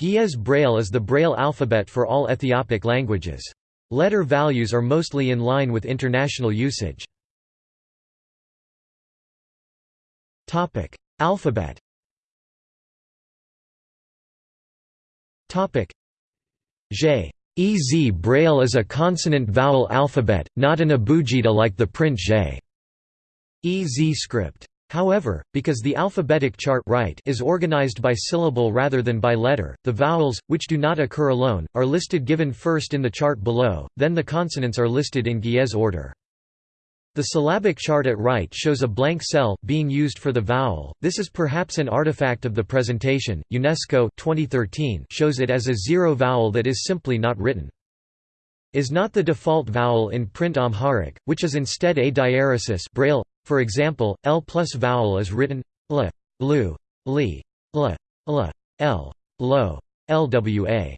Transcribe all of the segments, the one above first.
Ge'ez Braille is the Braille alphabet for all Ethiopic languages. Letter values are mostly in line with international usage. Alphabet Ge'ez Braille is a consonant-vowel alphabet, not an abugida like the print Ge'ez Script. However, because the alphabetic chart right is organized by syllable rather than by letter, the vowels, which do not occur alone, are listed given first in the chart below, then the consonants are listed in Ge'ez order. The syllabic chart at right shows a blank cell being used for the vowel. This is perhaps an artifact of the presentation. UNESCO 2013 shows it as a zero vowel that is simply not written. Is not the default vowel in print Amharic, which is instead a diaeresis Braille. For example, L plus vowel is written l, lu, li, l, l, l, lo, lwa.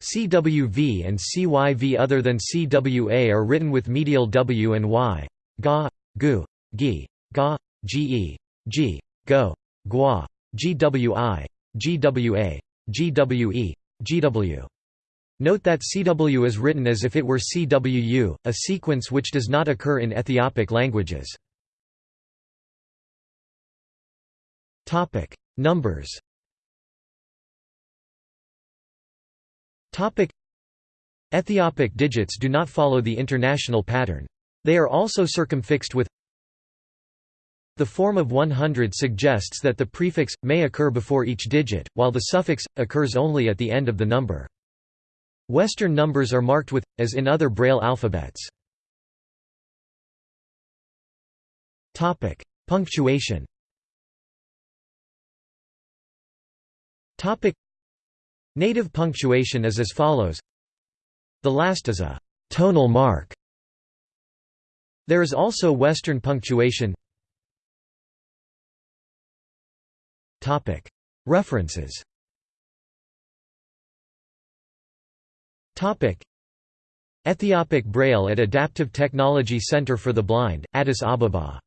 CWV and CYV other than CWA are written with medial W and Y. Ga, gu, gi, ga, ge, g, go, gua, gwi, gwa, gwe, gw. Note that CW is written as if it were CWU, a sequence which does not occur in Ethiopic languages. Numbers Ethiopic digits do not follow the international pattern. They are also circumfixed with the form of 100 suggests that the prefix, may occur before each digit, while the suffix, occurs only at the end of the number. Western numbers are marked with, as in other Braille alphabets. Topic: Punctuation Native punctuation is as follows. The last is a «tonal mark». There is also Western punctuation. References. Ethiopic Braille at Adaptive Technology Center for the Blind, Addis Ababa